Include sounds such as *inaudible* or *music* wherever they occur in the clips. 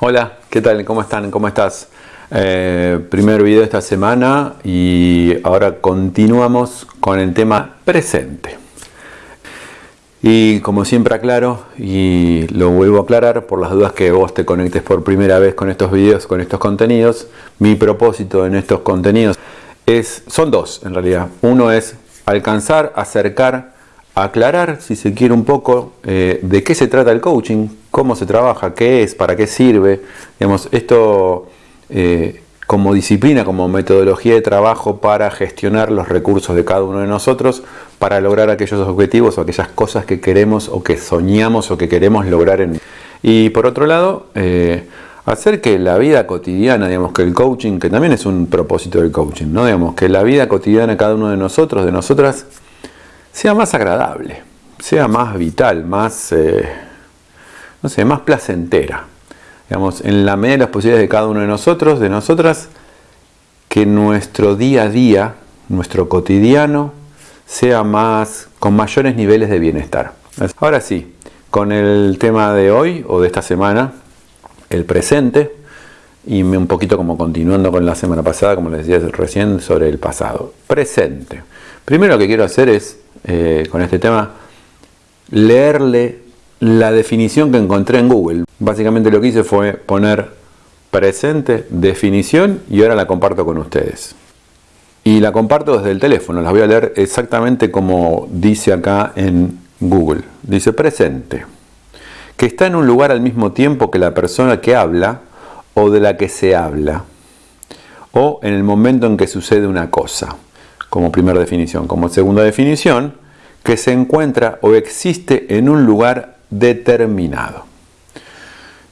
Hola, ¿qué tal? ¿Cómo están? ¿Cómo estás? Eh, primer video de esta semana y ahora continuamos con el tema presente. Y como siempre aclaro, y lo vuelvo a aclarar por las dudas que vos te conectes por primera vez con estos videos, con estos contenidos, mi propósito en estos contenidos es, son dos en realidad. Uno es alcanzar, acercar, aclarar, si se quiere un poco, eh, de qué se trata el coaching, cómo se trabaja, qué es, para qué sirve. Digamos, esto eh, como disciplina, como metodología de trabajo para gestionar los recursos de cada uno de nosotros, para lograr aquellos objetivos o aquellas cosas que queremos o que soñamos o que queremos lograr. En... Y por otro lado, eh, hacer que la vida cotidiana, digamos que el coaching, que también es un propósito del coaching, ¿no? digamos que la vida cotidiana de cada uno de nosotros, de nosotras, sea más agradable, sea más vital, más, eh, no sé, más placentera. Digamos, en la medida de las posibilidades de cada uno de nosotros, de nosotras, que nuestro día a día, nuestro cotidiano, sea más, con mayores niveles de bienestar. Ahora sí, con el tema de hoy o de esta semana, el presente, y un poquito como continuando con la semana pasada, como les decía recién, sobre el pasado. Presente. Primero lo que quiero hacer es, eh, con este tema, leerle la definición que encontré en Google. Básicamente lo que hice fue poner presente, definición, y ahora la comparto con ustedes. Y la comparto desde el teléfono, las voy a leer exactamente como dice acá en Google. Dice presente que está en un lugar al mismo tiempo que la persona que habla o de la que se habla, o en el momento en que sucede una cosa, como primera definición. Como segunda definición, que se encuentra o existe en un lugar determinado.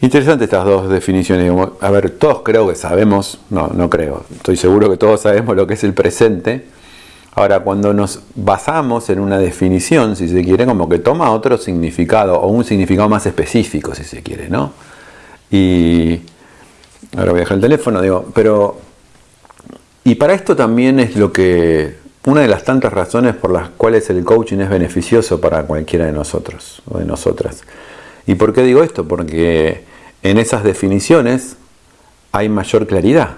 Interesante estas dos definiciones. A ver, todos creo que sabemos, no, no creo, estoy seguro que todos sabemos lo que es el presente, Ahora, cuando nos basamos en una definición, si se quiere, como que toma otro significado, o un significado más específico, si se quiere, ¿no? Y ahora voy a dejar el teléfono, digo, pero... Y para esto también es lo que... Una de las tantas razones por las cuales el coaching es beneficioso para cualquiera de nosotros o de nosotras. ¿Y por qué digo esto? Porque en esas definiciones hay mayor claridad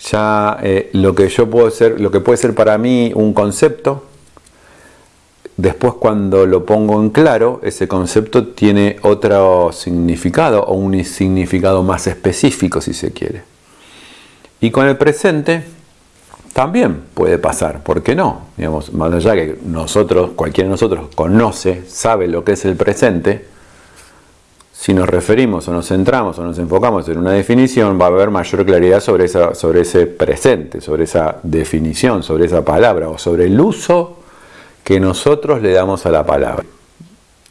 ya eh, lo que yo puedo ser, lo que puede ser para mí un concepto, después cuando lo pongo en claro, ese concepto tiene otro significado o un significado más específico si se quiere. Y con el presente también puede pasar, ¿por qué no? Digamos, más allá que nosotros, cualquiera de nosotros conoce, sabe lo que es el presente, si nos referimos o nos centramos o nos enfocamos en una definición, va a haber mayor claridad sobre, esa, sobre ese presente, sobre esa definición, sobre esa palabra o sobre el uso que nosotros le damos a la palabra.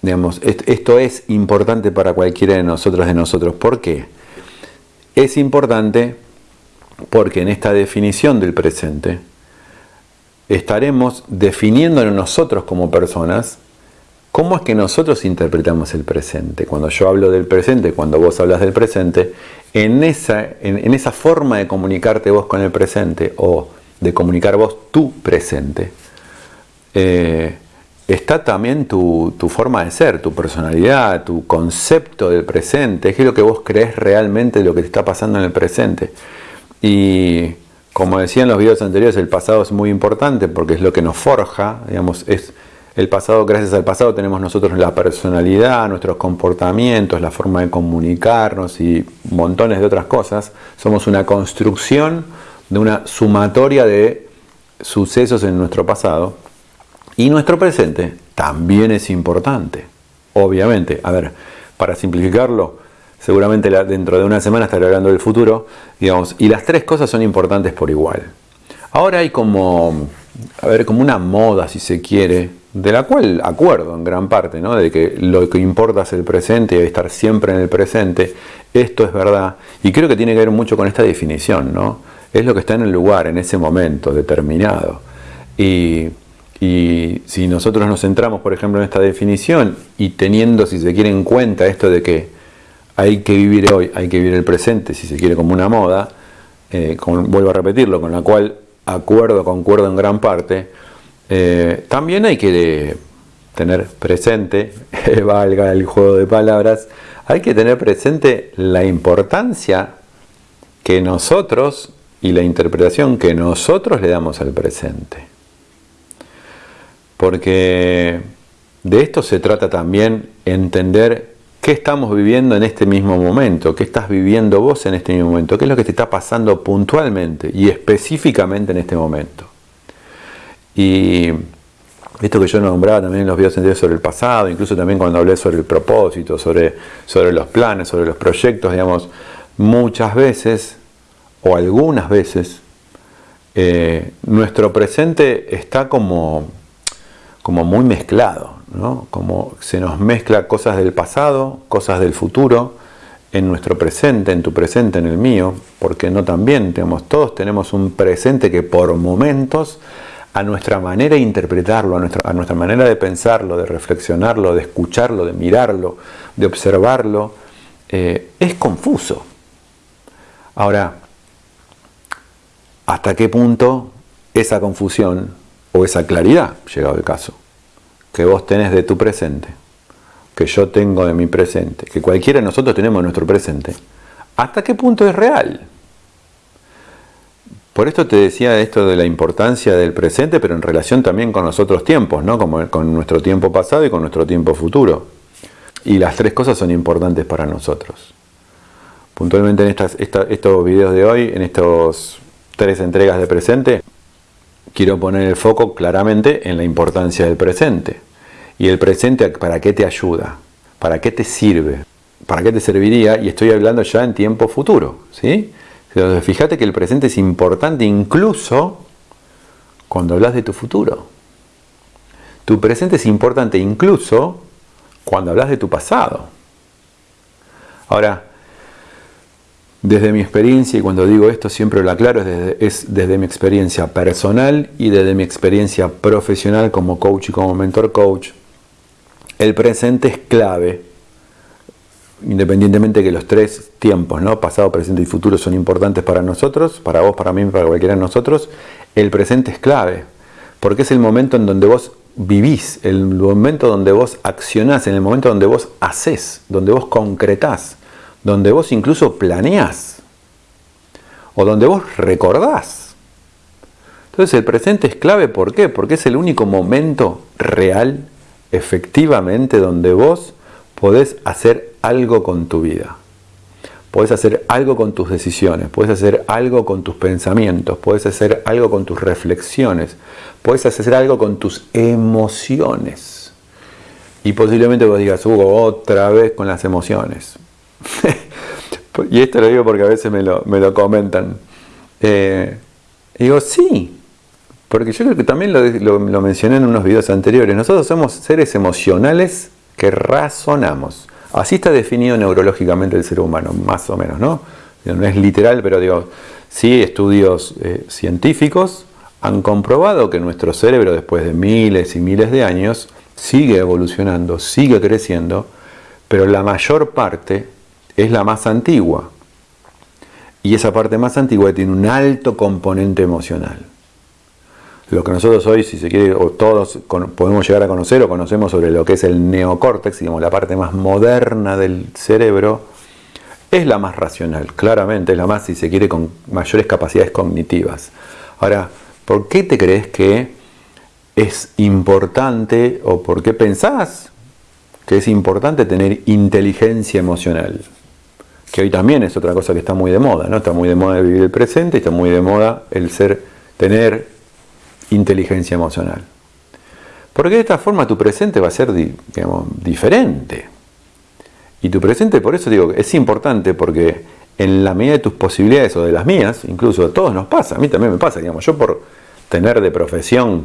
Digamos, esto es importante para cualquiera de nosotros de nosotros. ¿Por qué? Es importante porque en esta definición del presente estaremos definiéndonos nosotros como personas ¿Cómo es que nosotros interpretamos el presente? Cuando yo hablo del presente, cuando vos hablas del presente, en esa, en, esa forma de comunicarte vos con el presente o de comunicar vos tu presente, eh, está también tu, forma de ser, tu personalidad, tu concepto del presente, es lo que vos crees realmente de lo que te está pasando en el presente. Y como decía en los videos anteriores, el pasado es muy importante porque es lo que nos forja, digamos, es el pasado, gracias al pasado, tenemos nosotros la personalidad, nuestros comportamientos, la forma de comunicarnos y montones de otras cosas. Somos una construcción de una sumatoria de sucesos en nuestro pasado. Y nuestro presente también es importante. Obviamente, a ver, para simplificarlo, seguramente dentro de una semana estaré hablando del futuro, digamos, y las tres cosas son importantes por igual. Ahora hay como, a ver, como una moda, si se quiere, de la cual acuerdo en gran parte, ¿no? de que lo que importa es el presente y estar siempre en el presente, esto es verdad, y creo que tiene que ver mucho con esta definición, ¿no? es lo que está en el lugar, en ese momento determinado. Y, y si nosotros nos centramos, por ejemplo, en esta definición y teniendo, si se quiere, en cuenta esto de que hay que vivir hoy, hay que vivir el presente, si se quiere, como una moda, eh, vuelvo a repetirlo, con la cual acuerdo, concuerdo en gran parte, eh, también hay que tener presente, *laughs* valga el juego de palabras, hay que tener presente la importancia que nosotros y la interpretación que nosotros le damos al presente. Porque de esto se trata también entender qué estamos viviendo en este mismo momento, qué estás viviendo vos en este mismo momento, qué es lo que te está pasando puntualmente y específicamente en este momento. Y esto que yo nombraba también en los videos anteriores sobre el pasado, incluso también cuando hablé sobre el propósito, sobre, sobre los planes, sobre los proyectos, digamos, muchas veces o algunas veces eh, nuestro presente está como, como muy mezclado, como se nos mezcla cosas del pasado, cosas del futuro, en nuestro presente, en tu presente, en el mío, porque no también, tenemos, todos tenemos un presente que por momentos, a nuestra manera de interpretarlo, a nuestra, a nuestra manera de pensarlo, de reflexionarlo, de escucharlo, de mirarlo, de observarlo, eh, es confuso. Ahora, ¿hasta qué punto esa confusión o esa claridad, llegado el caso, que vos tenés de tu presente, que yo tengo de mi presente, que cualquiera de nosotros tenemos de nuestro presente, ¿hasta qué punto es real? Por esto te decía esto de la importancia del presente, pero en relación también con los otros tiempos, ¿no? Como con nuestro tiempo pasado y con nuestro tiempo futuro. Y las tres cosas son importantes para nosotros. Puntualmente en estos videos de hoy, en estas tres entregas de presente, quiero poner el foco claramente en la importancia del presente. ¿Y el presente para qué te ayuda? ¿Para qué te sirve? ¿Para qué te serviría? Y estoy hablando ya en tiempo futuro. ¿sí? Entonces, fíjate que el presente es importante incluso cuando hablas de tu futuro. Tu presente es importante incluso cuando hablas de tu pasado. Ahora, desde mi experiencia, y cuando digo esto siempre lo aclaro, es desde, mi experiencia personal y desde mi experiencia profesional como coach y como mentor coach, el presente es clave, independientemente de que los tres tiempos, ¿no? pasado, presente y futuro, son importantes para nosotros, para vos, para mí, para cualquiera de nosotros, el presente es clave, porque es el momento en donde vos vivís, el momento donde vos accionás, en el momento donde vos haces, donde vos concretás donde vos incluso planeás o donde vos recordás. Entonces el presente es clave, ¿por qué? Porque es el único momento real, efectivamente, donde vos podés hacer algo con tu vida. Podés hacer algo con tus decisiones, podés hacer algo con tus pensamientos, podés hacer algo con tus reflexiones, podés hacer algo con tus emociones. Y posiblemente vos digas, Hugo, otra vez con las emociones. *laughs* y esto lo digo porque a veces me lo, comentan. Eh, digo, sí, porque yo creo que también lo, lo, mencioné en unos videos anteriores. Nosotros somos seres emocionales que razonamos. Así está definido neurológicamente el ser humano, más o menos, ¿no? No es literal, pero digo, sí, estudios eh, científicos han comprobado que nuestro cerebro, después de miles y miles de años, sigue evolucionando, sigue creciendo, pero la mayor parte es la más antigua. Y esa parte más antigua tiene un alto componente emocional. Lo que nosotros hoy, si se quiere, o todos podemos llegar a conocer o conocemos sobre lo que es el neocórtex, digamos, la parte más moderna del cerebro, es la más racional, claramente, es la más, si se quiere, con mayores capacidades cognitivas. Ahora, ¿por qué te crees que es importante o por qué pensás que es importante tener inteligencia emocional? Que hoy también es otra cosa que está muy de moda, ¿no? Está muy de moda vivir el presente, está muy de moda el ser, tener inteligencia emocional. Porque de esta forma tu presente va a ser, digamos, diferente. Y tu presente, por eso digo, es importante porque en la medida de tus posibilidades o de las mías, incluso a todos nos pasa, a mí también me pasa, digamos, yo por tener de profesión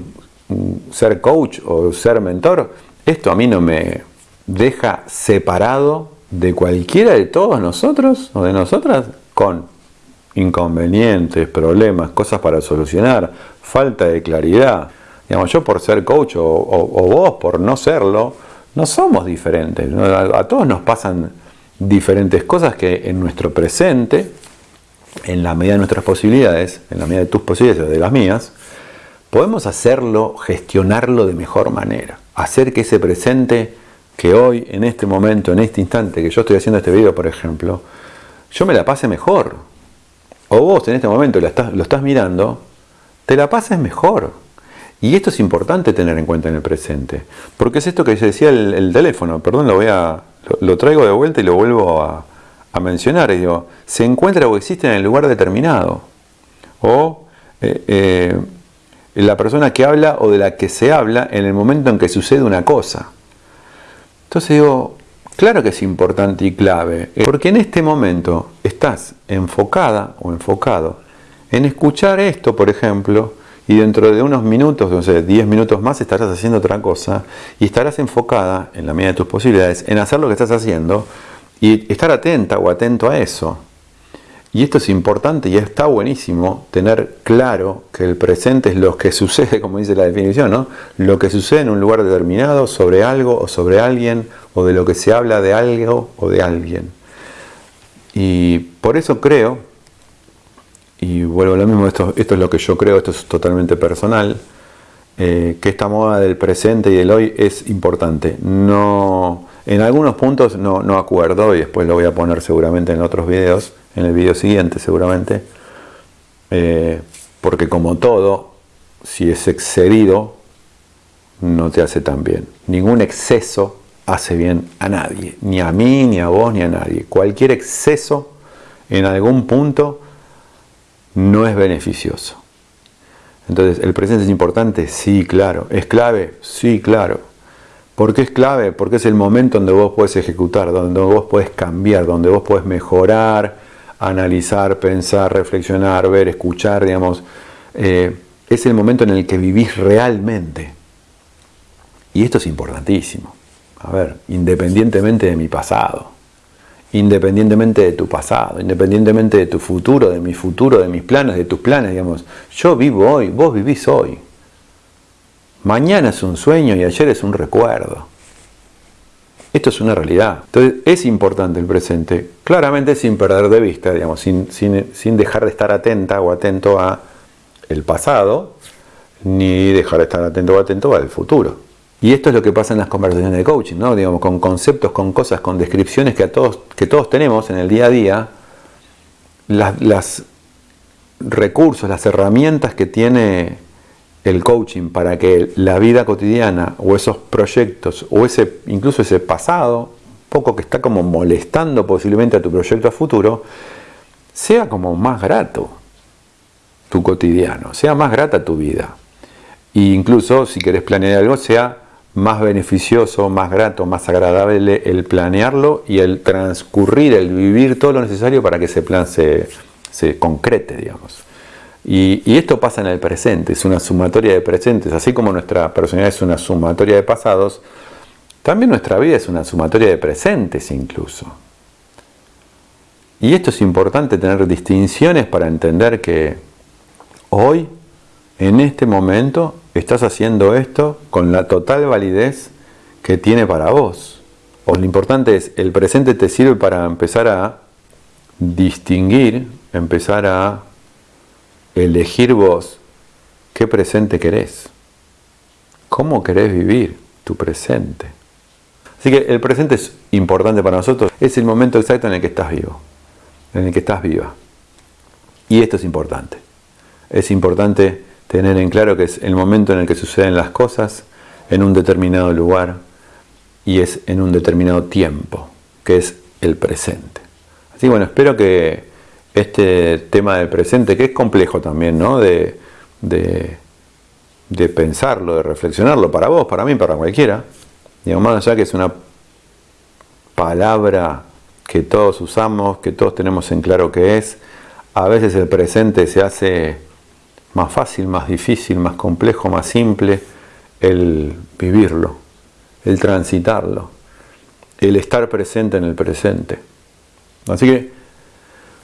mm, ser coach o ser mentor, esto a mí no me deja separado de cualquiera de todos nosotros o de nosotras con inconvenientes, problemas, cosas para solucionar, falta de claridad. Digamos, yo por ser coach o, vos por no serlo, no somos diferentes. A, todos nos pasan diferentes cosas que en nuestro presente, en la medida de nuestras posibilidades, en la medida de tus posibilidades de las mías, podemos hacerlo, gestionarlo de mejor manera. hacer que ese presente que hoy, en este momento, en este instante que yo estoy haciendo este video, por ejemplo, yo me la pase mejor. O vos en este momento lo estás, lo estás mirando, te la pases mejor. Y esto es importante tener en cuenta en el presente. Porque es esto que decía el, teléfono, perdón, lo voy a. Lo, traigo de vuelta y lo vuelvo a, mencionar. digo, se encuentra o existe en el lugar determinado. O eh, eh, la persona que habla o de la que se habla en el momento en que sucede una cosa. Entonces digo, claro que es importante y clave, porque en este momento estás enfocada o enfocado en escuchar esto, por ejemplo, y dentro de unos minutos, no sé, 10 minutos más estarás haciendo otra cosa y estarás enfocada, en la medida de tus posibilidades, en hacer lo que estás haciendo y estar atenta o atento a eso. Y esto es importante y está buenísimo tener claro que el presente es lo que *laughs* sucede, como dice la definición, ¿no? Lo que sucede en un lugar determinado, sobre algo o sobre alguien, o de lo que se habla de algo o de alguien. Y por eso creo, y vuelvo a lo mismo, esto, es lo que yo creo, esto es totalmente personal, eh, que esta moda del presente y del hoy es importante. No, en algunos puntos no, acuerdo, y después lo voy a poner seguramente en otros videos, en el video siguiente seguramente, eh, porque como todo, si es excedido, no te hace tan bien. Ningún exceso hace bien a nadie, ni a mí, ni a vos, ni a nadie. Cualquier exceso en algún punto no es beneficioso. Entonces, ¿el presente es importante? Sí, claro. ¿Es clave? Sí, claro. ¿Por qué es clave? Porque es el momento donde vos puedes ejecutar, donde vos puedes cambiar, donde vos puedes mejorar, analizar, pensar, reflexionar, ver, escuchar, digamos, eh, es el momento en el que vivís realmente. Y esto es importantísimo. A ver, independientemente de mi pasado, independientemente de tu pasado, independientemente de tu futuro, de mi futuro, de mis planes, de tus planes, digamos, yo vivo hoy, vos vivís hoy. Mañana es un sueño y ayer es un recuerdo. Esto es una realidad. Entonces es importante el presente, claramente sin perder de vista, digamos, sin, sin, dejar de estar atenta o atento a el pasado, ni dejar de estar atento o atento al futuro. Y esto es lo que pasa en las conversaciones de coaching, ¿no? Digamos, con conceptos, con cosas, con descripciones que, todos, que todos tenemos en el día a día, las, las recursos, las herramientas que tiene el coaching para que la vida cotidiana o esos proyectos o ese incluso ese pasado, poco que está como molestando posiblemente a tu proyecto a futuro, sea como más grato tu cotidiano, sea más grata tu vida. E incluso si querés planear algo, sea más beneficioso, más grato, más agradable el planearlo y el transcurrir, el vivir todo lo necesario para que ese plan se, se concrete, digamos. Y, esto pasa en el presente, es una sumatoria de presentes, así como nuestra personalidad es una sumatoria de pasados, también nuestra vida es una sumatoria de presentes incluso. Y esto es importante tener distinciones para entender que hoy, en este momento, estás haciendo esto con la total validez que tiene para vos. O lo importante es, el presente te sirve para empezar a distinguir, empezar a elegir vos qué presente querés, cómo querés vivir tu presente. Así que el presente es importante para nosotros, es el momento exacto en el que estás vivo, en el que estás viva. Y esto es importante. Es importante tener en claro que es el momento en el que suceden las cosas en un determinado lugar y es en un determinado tiempo, que es el presente. Así que bueno, espero que este tema del presente, que es complejo también, ¿no? De, de, pensarlo, de reflexionarlo para vos, para mí, para cualquiera. Digamos, más allá que es una palabra que todos usamos, que todos tenemos en claro que es, a veces el presente se hace más fácil, más difícil, más complejo, más simple el vivirlo, el transitarlo, el estar presente en el presente. Así que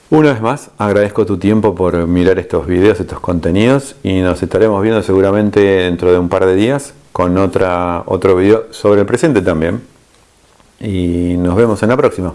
una vez más, agradezco tu tiempo por mirar estos videos, estos contenidos y nos estaremos viendo seguramente dentro de un par de días con otra, otro video sobre el presente también. Y nos vemos en la próxima.